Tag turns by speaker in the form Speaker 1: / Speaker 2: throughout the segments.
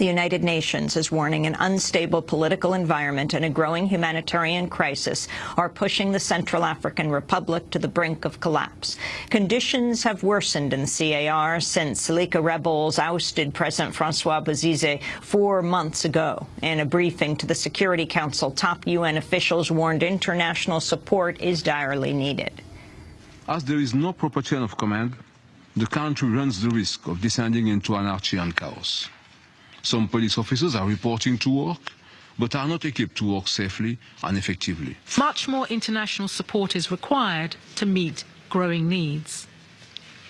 Speaker 1: The United Nations is warning an unstable political environment and a growing humanitarian crisis are pushing the Central African Republic to the brink of collapse. Conditions have worsened in CAR since Seleka rebels ousted President Francois Bozize four months ago. In a briefing to the Security Council, top UN officials warned international support is direly needed.
Speaker 2: As there is no proper chain of command, the country runs the risk of descending into anarchy and chaos. Some police officers are reporting to work, but are not equipped to work safely and effectively.
Speaker 3: Much more international support is required to meet growing needs.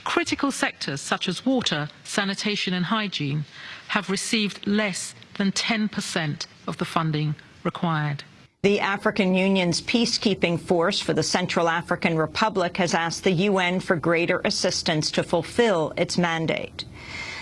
Speaker 3: Critical sectors such as water, sanitation and hygiene have received less than 10% of the funding required.
Speaker 1: The African Union's peacekeeping force for the Central African Republic has asked the UN for greater assistance to fulfill its mandate.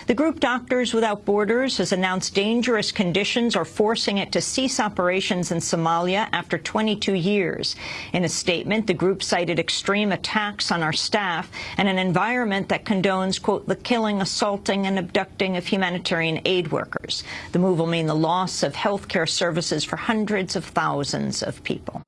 Speaker 1: The group Doctors Without Borders has announced dangerous conditions are forcing it to cease operations in Somalia after 22 years. In a statement, the group cited extreme attacks on our staff and an environment that condones, quote, the killing, assaulting and abducting of humanitarian aid workers. The move will mean the loss of health care services for hundreds of thousands of people.